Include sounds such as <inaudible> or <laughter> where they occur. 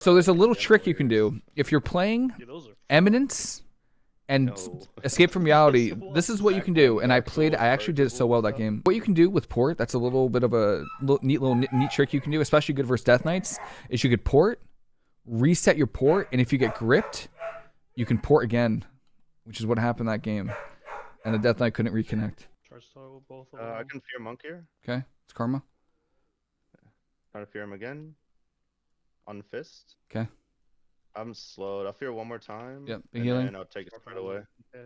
So there's a little trick you can do if you're playing Yeah. Eminence and No. <laughs> Escape from Reality. This is what you can do, and I played. I actually did it so well that game. What you can do with port, that's a little bit of a little, neat little neat, neat trick you can do, especially good versus Death Knights, is you could port, reset your port, and if you get gripped, you can port again, which is what happened that game, and the Death Knight couldn't reconnect. Try to both of Uh, I them. can fear monk here. Okay, it's karma. Try to fear him again. On fist. Okay. I'm slowed. I'll fear one more time. Yep, big and healing. then I'll take it right away. Yeah.